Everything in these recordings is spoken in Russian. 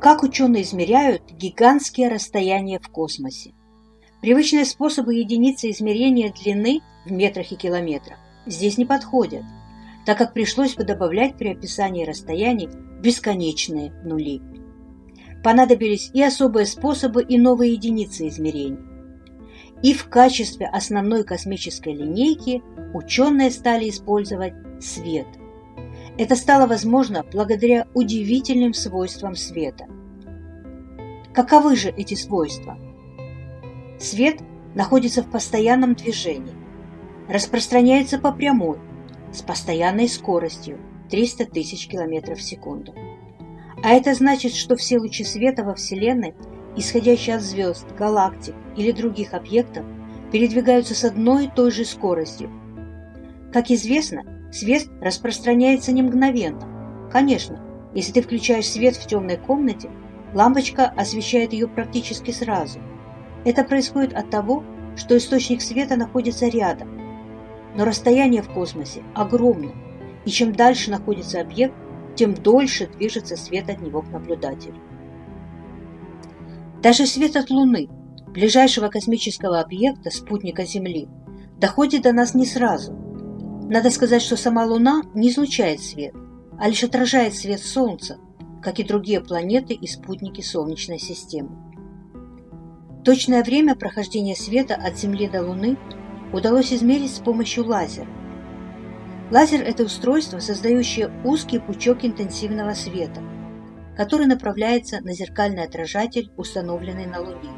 Как ученые измеряют гигантские расстояния в космосе? Привычные способы единицы измерения длины в метрах и километрах здесь не подходят, так как пришлось бы добавлять при описании расстояний бесконечные нули. Понадобились и особые способы, и новые единицы измерений. И в качестве основной космической линейки ученые стали использовать свет – это стало возможно благодаря удивительным свойствам света. Каковы же эти свойства? Свет находится в постоянном движении, распространяется по прямой, с постоянной скоростью 300 тысяч километров в секунду. А это значит, что все лучи света во Вселенной, исходящие от звезд, галактик или других объектов, передвигаются с одной и той же скоростью. Как известно, Свет распространяется не мгновенно. Конечно, если ты включаешь свет в темной комнате, лампочка освещает ее практически сразу. Это происходит от того, что источник света находится рядом. Но расстояние в космосе огромно, и чем дальше находится объект, тем дольше движется свет от него к наблюдателю. Даже свет от Луны, ближайшего космического объекта, спутника Земли, доходит до нас не сразу – надо сказать, что сама Луна не излучает свет, а лишь отражает свет Солнца, как и другие планеты и спутники Солнечной системы. Точное время прохождения света от Земли до Луны удалось измерить с помощью лазера. Лазер – это устройство, создающее узкий пучок интенсивного света, который направляется на зеркальный отражатель, установленный на Луне.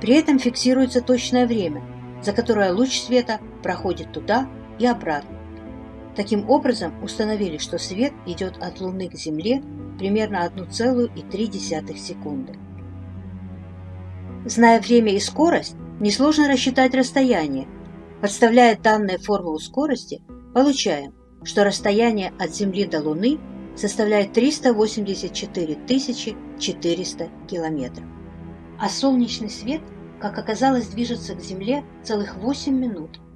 При этом фиксируется точное время, за которое луч света проходит туда, и обратно. Таким образом, установили, что свет идет от Луны к Земле примерно 1,3 секунды. Зная время и скорость, несложно рассчитать расстояние. Подставляя данные формулу скорости, получаем, что расстояние от Земли до Луны составляет 384 400 километров. А солнечный свет, как оказалось, движется к Земле целых 8 минут –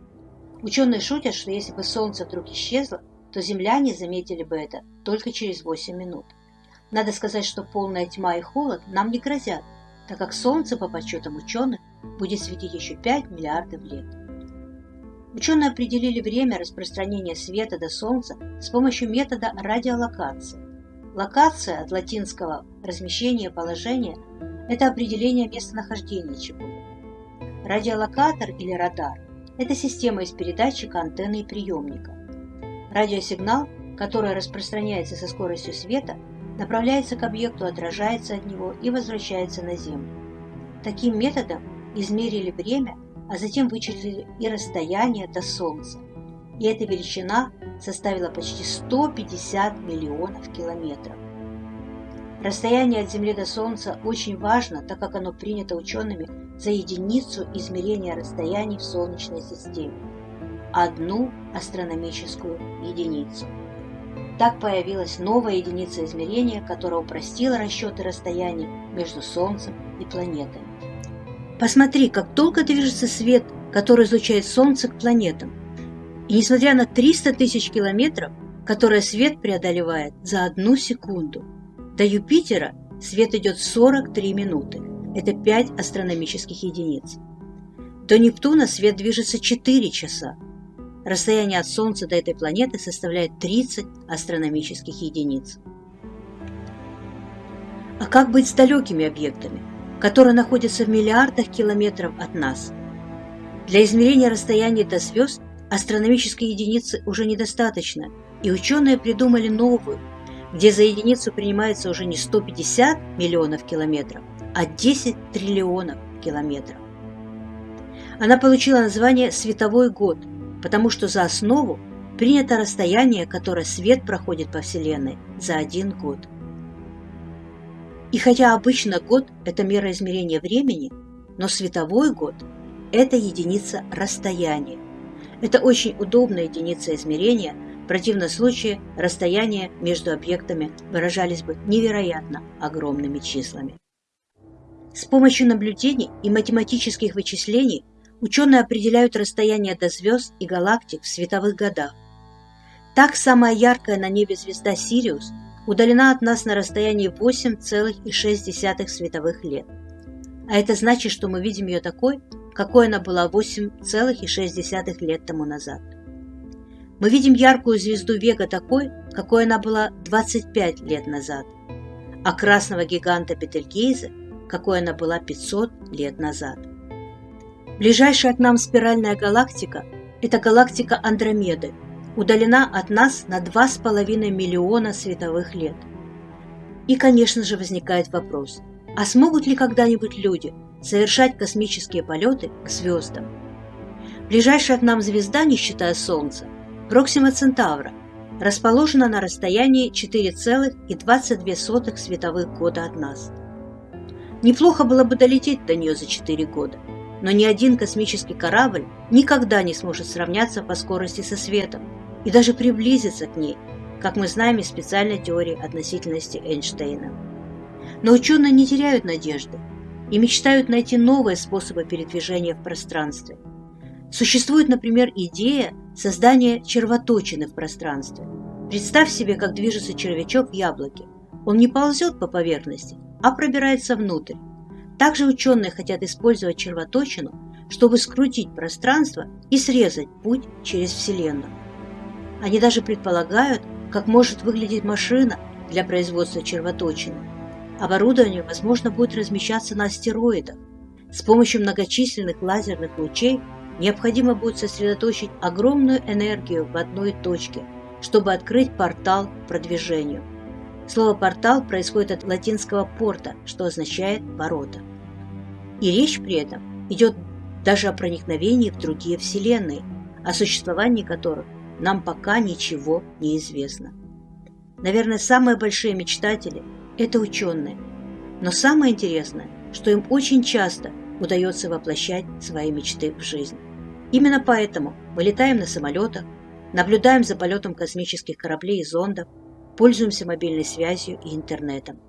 Ученые шутят, что если бы Солнце вдруг исчезло, то земляне заметили бы это только через 8 минут. Надо сказать, что полная тьма и холод нам не грозят, так как Солнце, по подсчетам ученых, будет светить еще 5 миллиардов лет. Ученые определили время распространения света до Солнца с помощью метода радиолокации. Локация от латинского «размещение положения» – это определение местонахождения чего-либо. Радиолокатор или радар это система из передатчика, антенны и приемника. Радиосигнал, который распространяется со скоростью света, направляется к объекту, отражается от него и возвращается на Землю. Таким методом измерили время, а затем вычислили и расстояние до Солнца. И эта величина составила почти 150 миллионов километров. Расстояние от Земли до Солнца очень важно, так как оно принято учеными за единицу измерения расстояний в Солнечной системе – одну астрономическую единицу. Так появилась новая единица измерения, которая упростила расчеты расстояний между Солнцем и планетами. Посмотри, как долго движется свет, который излучает Солнце к планетам. И несмотря на 300 тысяч километров, которые свет преодолевает за одну секунду – до Юпитера свет идет 43 минуты. Это 5 астрономических единиц. До Нептуна свет движется 4 часа. Расстояние от Солнца до этой планеты составляет 30 астрономических единиц. А как быть с далекими объектами, которые находятся в миллиардах километров от нас? Для измерения расстояния до звезд астрономической единицы уже недостаточно, и ученые придумали новую, где за единицу принимается уже не 150 миллионов километров, а 10 триллионов километров. Она получила название «световой год», потому что за основу принято расстояние, которое свет проходит по Вселенной за один год. И хотя обычно год – это мера измерения времени, но световой год – это единица расстояния. Это очень удобная единица измерения – в противном случае расстояния между объектами выражались бы невероятно огромными числами. С помощью наблюдений и математических вычислений ученые определяют расстояние до звезд и галактик в световых годах. Так самая яркая на небе звезда Сириус, удалена от нас на расстоянии 8,6 световых лет. А это значит, что мы видим ее такой, какой она была 8,6 лет тому назад. Мы видим яркую звезду Вега такой, какой она была 25 лет назад, а красного гиганта Бетельгейзе, какой она была 500 лет назад. Ближайшая к нам спиральная галактика – это галактика Андромеды, удалена от нас на 2,5 миллиона световых лет. И, конечно же, возникает вопрос, а смогут ли когда-нибудь люди совершать космические полеты к звездам? Ближайшая к нам звезда, не считая Солнца, Проксима Центавра, расположена на расстоянии 4,22 световых года от нас. Неплохо было бы долететь до нее за 4 года, но ни один космический корабль никогда не сможет сравняться по скорости со светом и даже приблизиться к ней, как мы знаем из специальной теории относительности Эйнштейна. Но ученые не теряют надежды и мечтают найти новые способы передвижения в пространстве. Существует, например, идея создания червоточины в пространстве. Представь себе, как движется червячок в яблоке. Он не ползет по поверхности, а пробирается внутрь. Также ученые хотят использовать червоточину, чтобы скрутить пространство и срезать путь через Вселенную. Они даже предполагают, как может выглядеть машина для производства червоточины. Оборудование, возможно, будет размещаться на астероидах. С помощью многочисленных лазерных лучей необходимо будет сосредоточить огромную энергию в одной точке, чтобы открыть портал к продвижению. Слово «портал» происходит от латинского «порта», что означает «ворота». И речь при этом идет даже о проникновении в другие вселенные, о существовании которых нам пока ничего не известно. Наверное, самые большие мечтатели – это ученые. Но самое интересное, что им очень часто удается воплощать свои мечты в жизнь. Именно поэтому мы летаем на самолетах, наблюдаем за полетом космических кораблей и зондов, пользуемся мобильной связью и интернетом.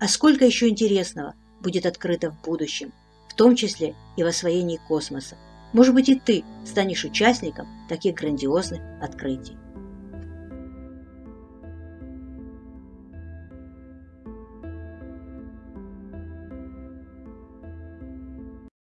А сколько еще интересного будет открыто в будущем, в том числе и в освоении космоса. Может быть и ты станешь участником таких грандиозных открытий.